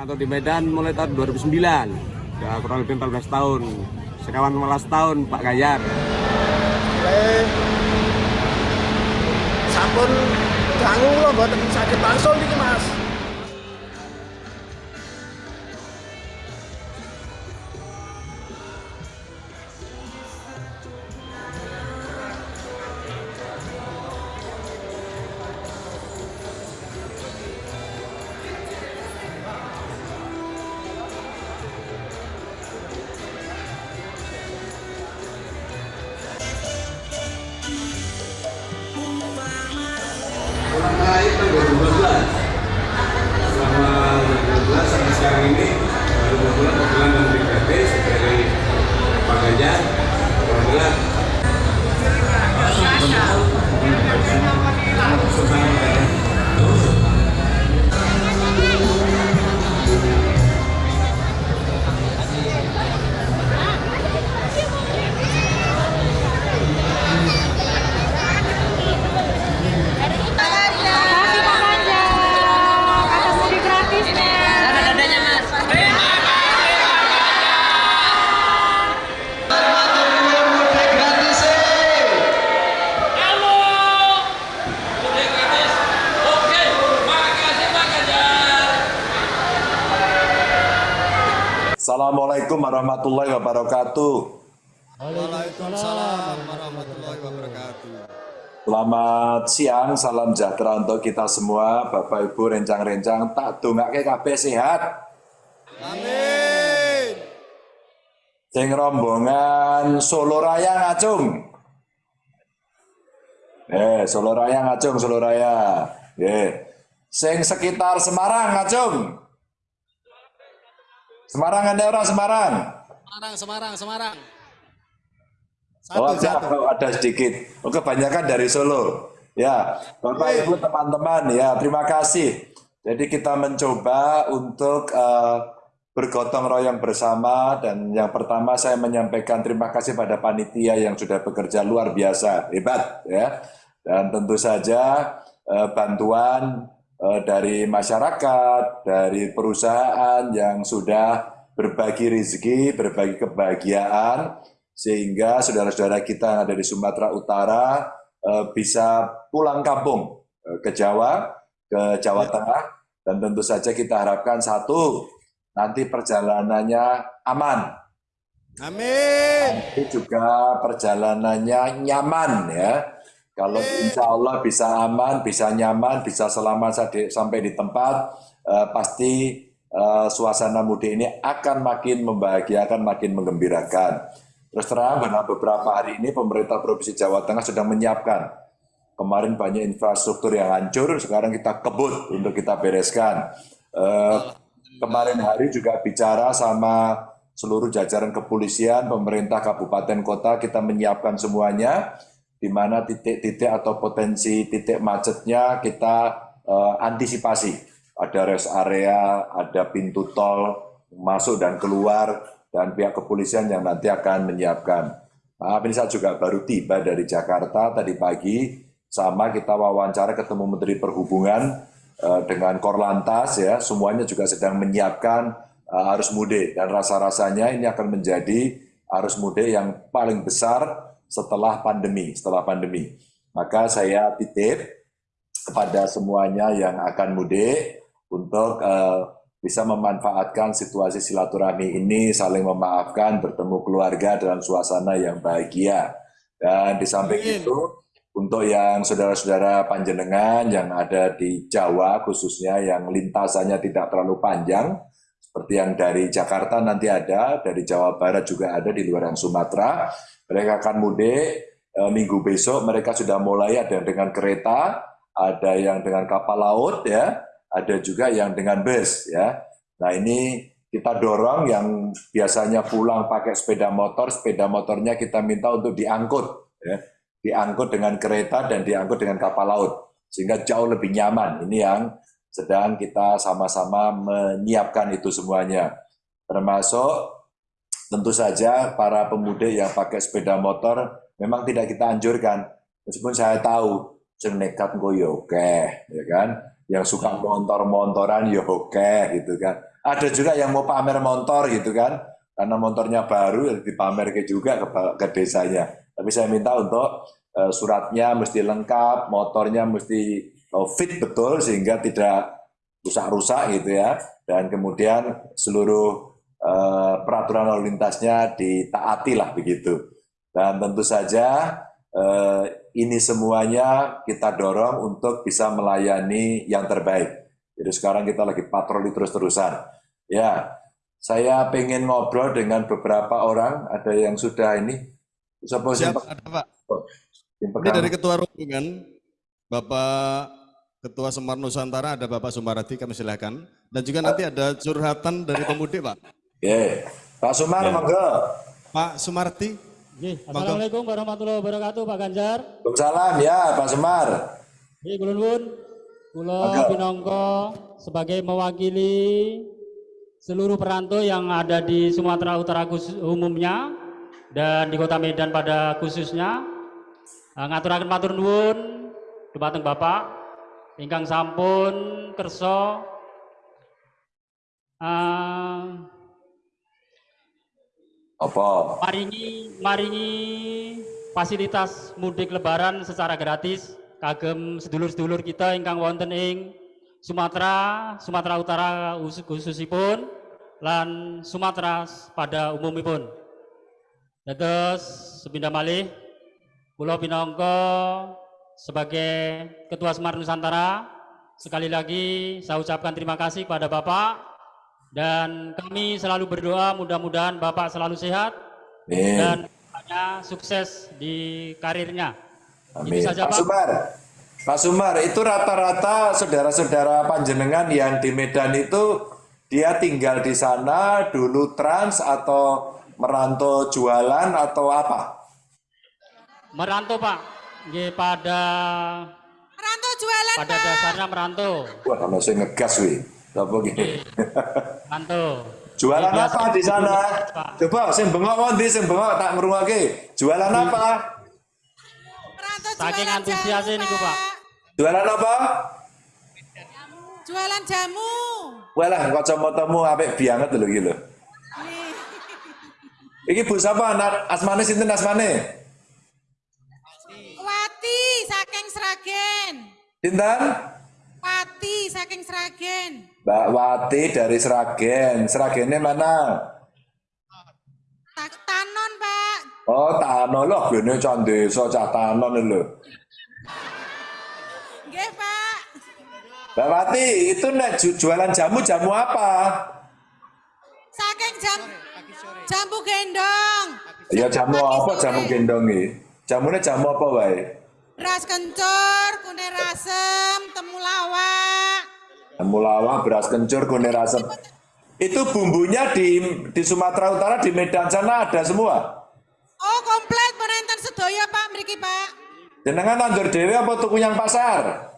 Merantau di Medan mulai tahun 2009, ya kurang lebih 14 tahun. Sekawan 15 tahun Pak Gayar. Mulai sampun dangu loh buat sakit langsung nih mas. Pulang terakhir Assalamualaikum warahmatullahi wabarakatuh. Waalaikumsalam warahmatullahi wabarakatuh. Selamat siang, salam sejahtera untuk kita semua, Bapak Ibu rencang-rencang tak dongake kabeh sehat. Amin. Sing rombongan Solo Raya ngacung. Eh, Solo Raya ngacung, Solo Raya. Eh, sing sekitar Semarang ngacung. Semarang ada orang Semarang. Semarang, Semarang, Semarang. Oh, Satu, ada, satu. ada sedikit. Oh, kebanyakan dari Solo. Ya, Bapak Ibu teman-teman, ya terima kasih. Jadi kita mencoba untuk eh, bergotong royong bersama dan yang pertama saya menyampaikan terima kasih pada panitia yang sudah bekerja luar biasa, hebat ya. Dan tentu saja eh, bantuan dari masyarakat, dari perusahaan yang sudah berbagi rezeki, berbagi kebahagiaan sehingga saudara-saudara kita yang ada di Sumatera Utara eh, bisa pulang kampung eh, ke Jawa, ke Jawa Tengah, dan tentu saja kita harapkan satu, nanti perjalanannya aman, Amin. tapi juga perjalanannya nyaman ya. Kalau insya Allah bisa aman, bisa nyaman, bisa selamat sampai di tempat, eh, pasti eh, suasana mudik ini akan makin membahagiakan, makin menggembirakan. Terus terang bahwa beberapa hari ini pemerintah Provinsi Jawa Tengah sedang menyiapkan. Kemarin banyak infrastruktur yang hancur, sekarang kita kebut untuk kita bereskan. Eh, kemarin hari juga bicara sama seluruh jajaran kepolisian, pemerintah kabupaten kota, kita menyiapkan semuanya, di mana titik-titik atau potensi titik macetnya kita eh, antisipasi. Ada rest area, ada pintu tol masuk dan keluar, dan pihak kepolisian yang nanti akan menyiapkan. Maaf ini saya juga baru tiba dari Jakarta tadi pagi, sama kita wawancara ketemu Menteri Perhubungan eh, dengan Korlantas ya, semuanya juga sedang menyiapkan eh, arus mudik dan rasa-rasanya ini akan menjadi arus mudik yang paling besar setelah pandemi, setelah pandemi. Maka saya titip kepada semuanya yang akan mudik untuk eh, bisa memanfaatkan situasi silaturahmi ini, saling memaafkan, bertemu keluarga dalam suasana yang bahagia. Dan di samping Amin. itu, untuk yang saudara-saudara panjenengan yang ada di Jawa khususnya yang lintasannya tidak terlalu panjang, seperti yang dari Jakarta nanti ada, dari Jawa Barat juga ada di luar yang Sumatera, mereka akan mudik eh, minggu besok, mereka sudah mulai ada yang dengan kereta, ada yang dengan kapal laut ya, ada juga yang dengan bus ya. Nah ini kita dorong yang biasanya pulang pakai sepeda motor, sepeda motornya kita minta untuk diangkut ya, diangkut dengan kereta dan diangkut dengan kapal laut sehingga jauh lebih nyaman. Ini yang sedang kita sama-sama menyiapkan itu semuanya. Termasuk tentu saja para pemudik yang pakai sepeda motor memang tidak kita anjurkan. Meskipun saya tahu sing nekat engko ya ya kan. Yang suka montor-montoran ya oke gitu kan. ada juga yang mau pamer motor gitu kan, karena motornya baru ya dipamer ke juga ke, ke desanya. Tapi saya minta untuk eh, suratnya mesti lengkap, motornya mesti fit betul sehingga tidak rusak-rusak gitu ya. Dan kemudian seluruh eh, peraturan lalu lintasnya ditaati lah begitu. Dan tentu saja eh, ini semuanya kita dorong untuk bisa melayani yang terbaik. Jadi sekarang kita lagi patroli terus-terusan. Ya, saya pengen ngobrol dengan beberapa orang. Ada yang sudah ini. Siapa Siap, yang- ada Pak. yang Ini dari Ketua Rombongan, Bapak Ketua Semar Nusantara, ada Bapak Sumaradi, kami silakan. Dan juga nanti ada curhatan dari pemudik, Pak. Oke. Pak Sumar, monggo. Pak Sumardi, Nggih, Assalamualaikum warahmatullahi wabarakatuh Pak Ganjar. Salam ya Pak Sumar. Nggih, kula nuwun. Kula pinangka sebagai mewakili seluruh perantau yang ada di Sumatera Utara khusus umumnya dan di Kota Medan pada khususnya eh, ngaturaken matur nuwun dumateng Bapak ingkang sampun kersa eh, Apa? maringi maringi fasilitas mudik lebaran secara gratis kagem sedulur-sedulur kita ingkang wonten ing Sumatera, Sumatera Utara khusus- khususipun lan Sumatera pada umumipun. Dados sepindah malih kula pinangka sebagai Ketua Semar Nusantara sekali lagi saya ucapkan terima kasih kepada Bapak dan kami selalu berdoa mudah-mudahan Bapak selalu sehat Nih. dan hanya sukses di karirnya. Amin. Itu saja Pak Pak. Sumar, Pak Sumar, itu rata-rata saudara-saudara panjenengan yang di Medan itu dia tinggal di sana dulu trans atau merantau jualan atau apa? Merantau Pak, Nggih, pada Merantau jualan, pada Pak. dasarnya merantau, Wah, masih ngegas wih. Apa gini? merantau. Jualan apa di sana? Pak. Coba sing bengok ngondi sing bengok tak ngrungokke. Jualan apa? Merantau Saking jualan antusiasnya jamu, niku, Pak. Jualan apa? Jualan jamu. Walah kacamatamu apik banget lho iki lho. Iki Bu sapa? Anak asmane sinten asmane? Wati saking Sragen. Sinten? Wati saking Sragen. Mbak Wati dari Sragen. Sragennya mana? Tak tanon, Pak. Oh, Tanon loh, gini can desa cah Tanon lho. Nggih, Pak. Mbak Wati, itu nek ju- jualan jamu jamu apa? Saking jam jambu gendong. Ya jamu apa jamu gendong iki? Jamune jamu apa wae? Beras kencur, kunir asem, temulawak. Jamu lawang, beras kencur, kunir asem. Itu bumbunya di di Sumatera Utara di Medan sana ada semua. Oh, komplit penonton sedaya, Pak, mriki, Pak. Jenengan nandur dhewe apa tuku yang pasar?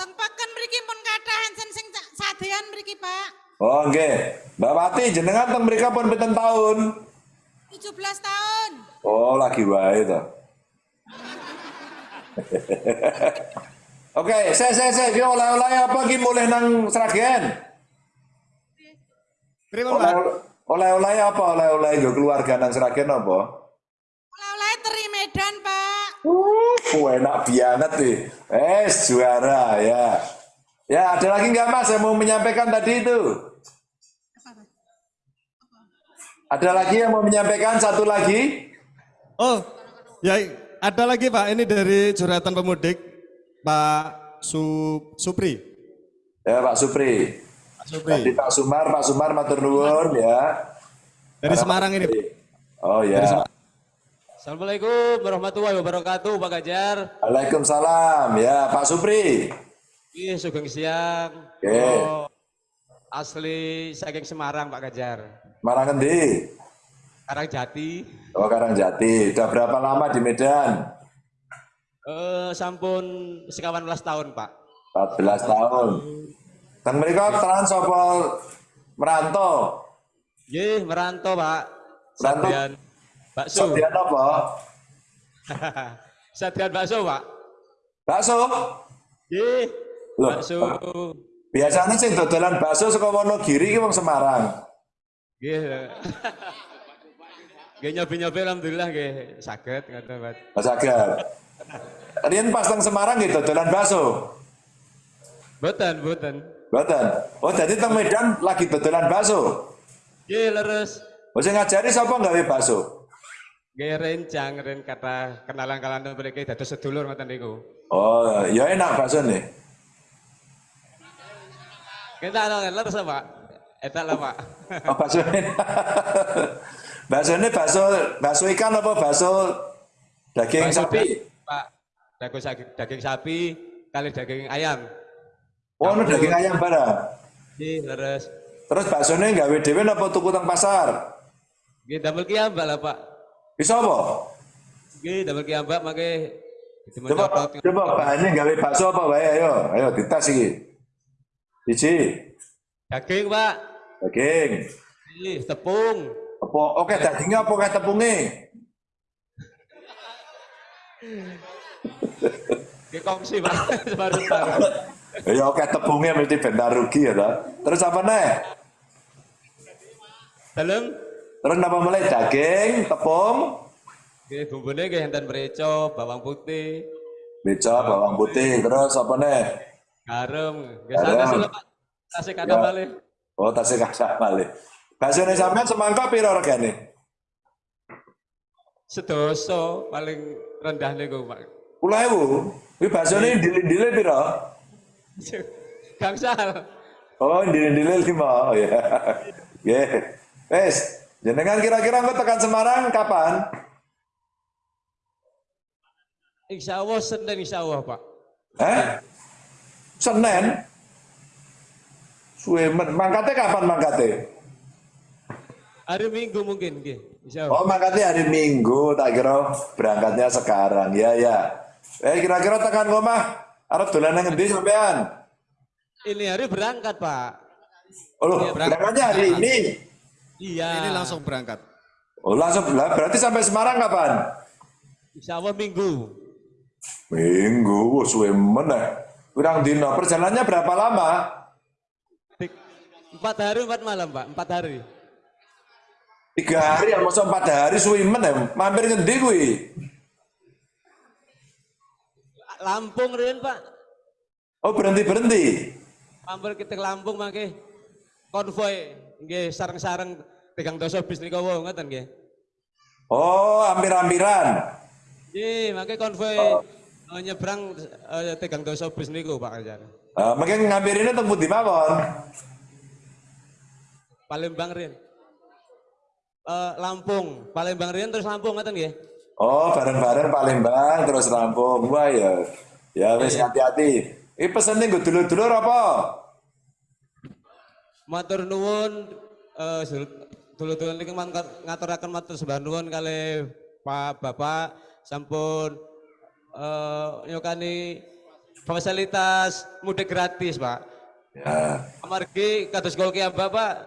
Tempaken mriki pun kathah enten sing sa- sadean mriki, Pak. Oh nggih. Mbak Wati jenengan teng mrika pun pinten tahun? 17 tahun. Oh, lagi wae to. Oke, saya saya saya ki oleh-oleh apa ki mulih nang Sragen? Terima Oleh Pak. oleh-oleh apa? Oleh-oleh nggo keluarga nang Sragen apa? Oleh-oleh teri Medan, Pak. Uh, enak banget nih. Eh, juara ya. Ya, ada lagi nggak Mas yang mau menyampaikan tadi itu? Ada lagi yang mau menyampaikan satu lagi? Oh, ya ada lagi Pak, ini dari curhatan pemudik, Pak Su, Supri. Ya, Pak Supri. Pak Supri. Tadi Pak Sumar, Pak Sumar matur nuwun ya. Dari Semarang ini. Pak. Oh ya. Assalamualaikum warahmatullahi wabarakatuh Pak Ganjar. Waalaikumsalam ya Pak Supri. Iya, sugeng siang. Oke. Oh, asli saking Semarang Pak Ganjar. Marang endi? Karangjati. Oh Karangjati. Udah berapa lama di Medan? Eh, sampun sekawan belas tahun Pak. 14 tahun. Dan mereka apa merantau? Ye, merantau Pak. Merantau? Sadian bakso. Sedian apa? Sadian bakso Pak. Bakso? Ye, Loh, bakso Biasanya sing dodolan bakso saka Wonogiri ki wong Semarang. Nggih. Nggih nyobi-nyobi alhamdulillah nggih saged ngoten, Mas. Mas Agam. Riyen pas teng Semarang nggih dodolan bakso. Mboten, mboten. Mboten. Oh, jadi teng Medan lagi dodolan bakso. Nggih leres. Oh, sing ngajari sapa gawe bakso? Nggih rencang ren kata kenalan-kenalan mriki dados sedulur ngoten niku. Oh, ya enak bakso nih. Kita ana leres Pak. Eta lah Pak. Oh, bakso bakso ini bakso bakso ikan apa bakso daging Bakso sapi? Pak. Daging sapi, daging sapi kali daging ayam. Oh, ini daging ayam barang. Nggih leres. Terus bakso ini gawe dhewe apa tuku teng pasar? Nggih damel kiambak lah Pak. Bisa apa? Nggih damel kiambak mangke Coba, coba bahannya gawe bakso apa wae ayo, ayo dites iki. Siji, Daging Pak. daging. Nggih tepung. Apa oke dagingnya apa kayak tepungnya? Nggih kongsi Pak. Separuh-separuh. Ya oke tepungnya mesti bentar rugi ya toh. Terus apa nih? Dalem Terus apa mulai daging, tepung, nggih bumbune nggih enten mreca, bawang putih, beca, bawang putih, terus apa nih? garam. Garam. Pak. Tasik kata Ya. malih. Oh tasih kasak balik. Bakso ini sampean semangka piro regane? Sedoso paling rendah niku Pak. Puluh ewu. Ini bakso ini dile-dile piro? Gangsal. Oh, dile-dile lima. Oh ya. Ya. Wes, jenengan kira-kira engko tekan Semarang kapan? Insya Allah Senin insya Allah Pak. Eh? Senin? Suwe men. Mangkate kapan mangkate? Hari Minggu mungkin nggih. Oh, mangkate hari Minggu, tak kira berangkatnya sekarang. Ya, ya. Eh, kira-kira tekan ngomah arep dolan nang endi sampean? Ini hari berangkat Pak. Oh, loh, Iya, berangkat. berangkatnya hari ini. Iya. Ini langsung berangkat. Oh, langsung lah, berarti sampai Semarang kapan? Insya Allah Minggu. Minggu, wah suwe meneh. Kurang dino, perjalanannya berapa lama? Empat hari empat malam Pak. Empat hari. Tiga hari, ya masa empat hari suwe meneh. Mampir ngendi kuwi? Lampung Rian Pak. Oh, berhenti-berhenti. Mampir kita ke Lampung mangke konvoy nggih sareng-sareng tegang dosa bis nika wau ngoten nggih. Oh, hampir-hampiran. Nggih, mangke konvoy eh, nyebrang eh, tegang dosa bis niku Pak Kajar. Uh, mungkin ngampirinnya temu di mawon. Palembang Rian. Eh, Lampung, Palembang Rian terus Lampung ngoten nggih. Oh, bareng-bareng Palembang terus rampung. Wah ya. Ya wis hati-hati. Ini pesennya gue dulur-dulur apa? Matur nuwun eh dulu-dulu niki mangkat- ngaturaken matur sembah nuwun kali Pak Bapak sampun eh nyukani fasilitas mudik gratis, Pak. Ya. Amargi kados kula ki Bapak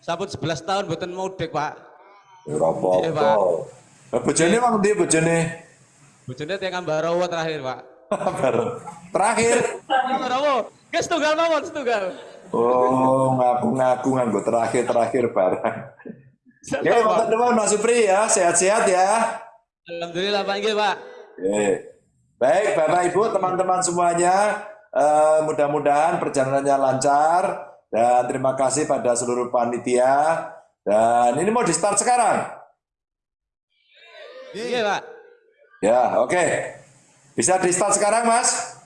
sampun 11 tahun mboten mudik, Pak. Apa-apa. Iya, Bojone wong ndi bojone? Bojone teng Ambarawa terakhir, Pak. Terakhir. Ambarawa, guys tunggal mawon setunggal. Oh, ngaku-ngaku nganggo terakhir-terakhir barang. Ya, mantap teman Mas Supri ya, sehat-sehat ya. Alhamdulillah Pak nggih, Pak. Oke. Baik, Bapak Ibu, teman-teman semuanya, eh, mudah-mudahan perjalanannya lancar dan terima kasih pada seluruh panitia. Dan ini mau di start sekarang. Nggih, Pak. Ya, oke. Bisa di start sekarang, Mas?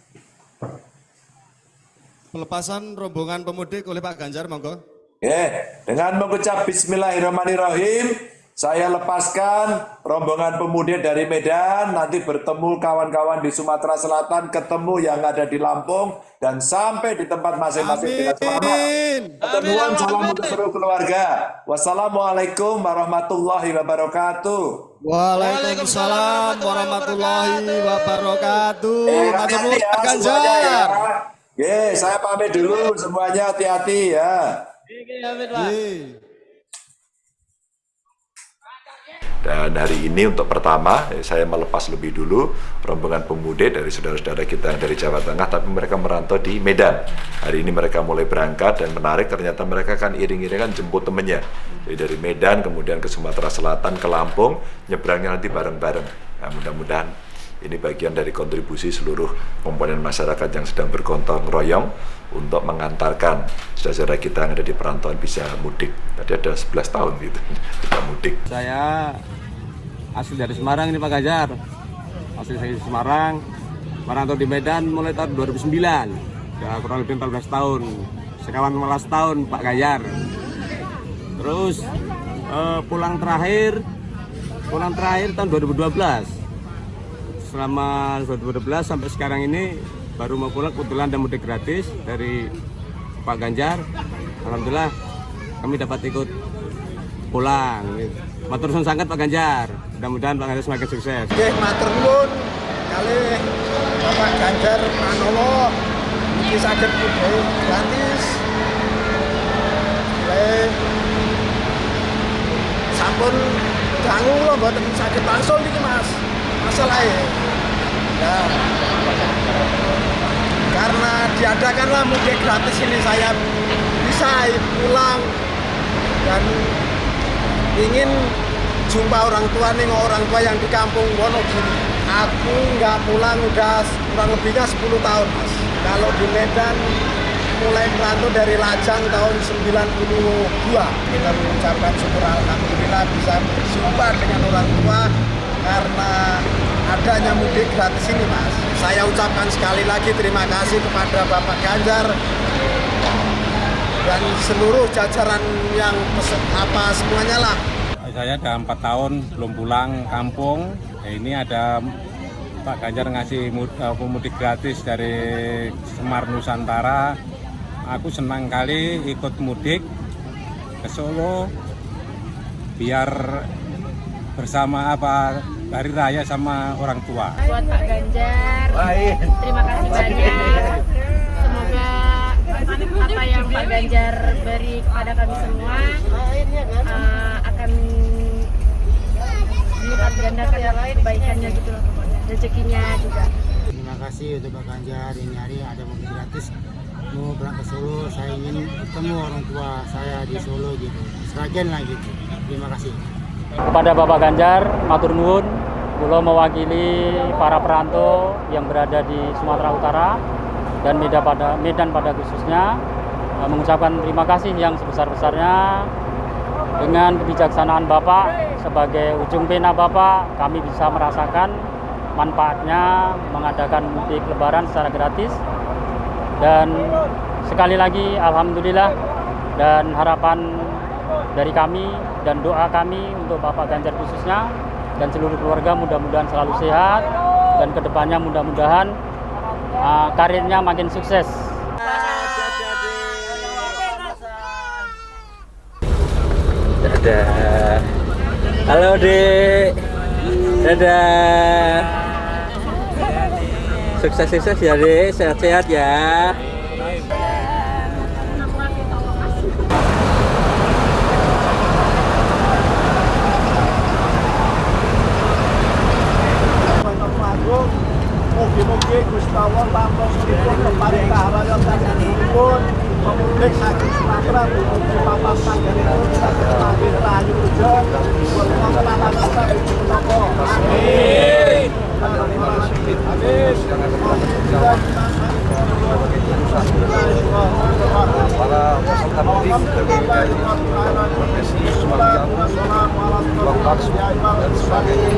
Pelepasan rombongan pemudik oleh Pak Ganjar, monggo. Oke, dengan mengucap Bismillahirrahmanirrahim, saya lepaskan rombongan pemudik dari Medan, nanti bertemu kawan-kawan di Sumatera Selatan, ketemu yang ada di Lampung, dan sampai di tempat masing-masing dengan selamat. Amin. Ketemuan salam untuk seluruh keluarga. Wassalamualaikum warahmatullahi wabarakatuh. Waalaikumsalam warahmatullahi wabarakatuh. Eh, ya Pak semuanya ya. Ganjar. Oke, saya pamit dulu semuanya hati-hati ya. Nggih, amin, Pak. Dan hari ini untuk pertama eh, saya melepas lebih dulu rombongan pemuda dari saudara-saudara kita yang dari Jawa Tengah tapi mereka merantau di Medan. Hari ini mereka mulai berangkat dan menarik ternyata mereka kan iring-iringan jemput temennya. Jadi dari Medan kemudian ke Sumatera Selatan ke Lampung nyebrangnya nanti bareng-bareng. Nah, mudah-mudahan ini bagian dari kontribusi seluruh komponen masyarakat yang sedang bergontong royong untuk mengantarkan saudara-saudara kita yang ada di perantauan bisa mudik. Tadi ada 11 tahun gitu kita mudik. Saya asli dari Semarang ini Pak Ganjar. Asli saya di Semarang. Merantau di Medan mulai tahun 2009. Ya kurang lebih 14 tahun. Sekawan 15 tahun Pak Ganjar. Terus eh, pulang terakhir pulang terakhir tahun 2012. Selama 2012 sampai sekarang ini baru mau pulang kebetulan ada mudik gratis dari Pak Ganjar. Alhamdulillah kami dapat ikut pulang. Matur suwun sangat Pak Ganjar. Mudah-mudahan Pak Ganjar semakin sukses. Nggih matur nuwun kali Bapak Ganjar iki saged budhe gratis. Le sampun dangu kula mboten saged langsung iki Mas. Masalahnya ya karena diadakanlah mudik gratis ini saya bisa pulang dan ingin jumpa orang tua nih orang tua yang di kampung Wonogiri. Aku nggak pulang udah kurang lebihnya 10 tahun mas. Kalau di Medan mulai merantau dari Lajang tahun 92 kita mengucapkan syukur Alhamdulillah bisa berjumpa dengan orang tua karena adanya mudik gratis ini mas. Saya ucapkan sekali lagi terima kasih kepada Bapak Ganjar dan seluruh jajaran yang apa semuanya lah. Saya udah empat tahun belum pulang kampung. Ya ini ada Pak Ganjar ngasih mud- pemudik gratis dari Semar Nusantara. Aku senang kali ikut mudik ke Solo biar bersama apa hari raya sama orang tua buat Pak Ganjar. Terima kasih banyak. Semoga apa yang Pak Ganjar beri kepada kami semua uh, akan dilipat gandakan kebaikannya gitu loh. Rezekinya juga. Terima kasih untuk Pak Ganjar ini hari ada mobil gratis mau berangkat ke Solo saya ingin ketemu orang tua saya di Solo gitu seragen lah gitu terima kasih Kepada Bapak Ganjar, matur nuwun, kula mewakili para perantau yang berada di Sumatera Utara dan Medan pada Medan pada khususnya eh, mengucapkan terima kasih yang sebesar-besarnya. Dengan kebijaksanaan Bapak sebagai ujung pena Bapak kami bisa merasakan manfaatnya mengadakan mudik lebaran secara gratis. Dan sekali lagi alhamdulillah dan harapan dari kami dan doa kami untuk Bapak Ganjar khususnya dan seluruh keluarga mudah-mudahan selalu sehat dan ke depannya mudah-mudahan uh, karirnya makin sukses. Dadah. Halo Dek. Dadah. Sukses-sukses ya Dek, sehat-sehat ya. Agung Mugi-mugi Gusti Allah lampung dipun keparing kahayan sanesipun pemudik saking Sumatera menuju papan panggenipun saged lahir rahayu rejo pun kemenangan kita dipun napa. Amin. para peserta mudik dari profesi Sumatera Lombok dan sebagainya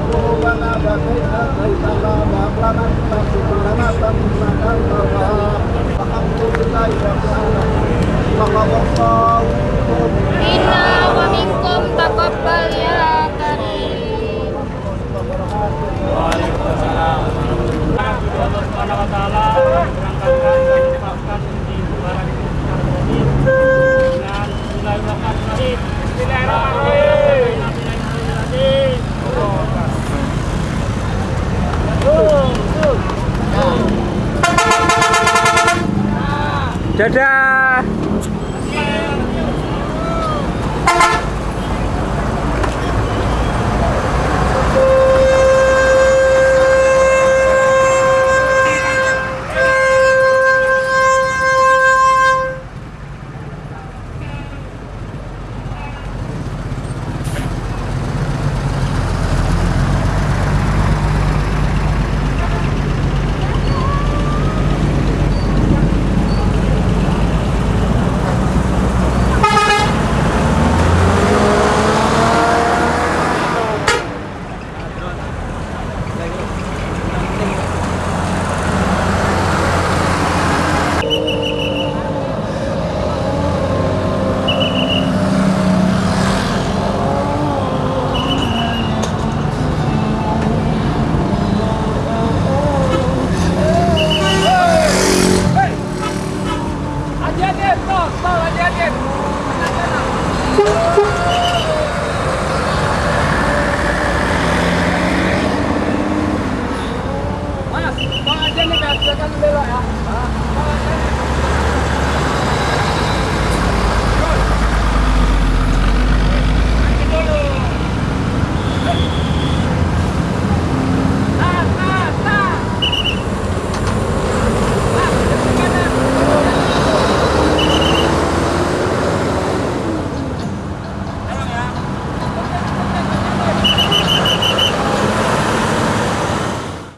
Minna wa minkum taqabbal ya karim. Waalaikumsalam. Dadah. Mas, pengajian nih, Mas. Belok ya.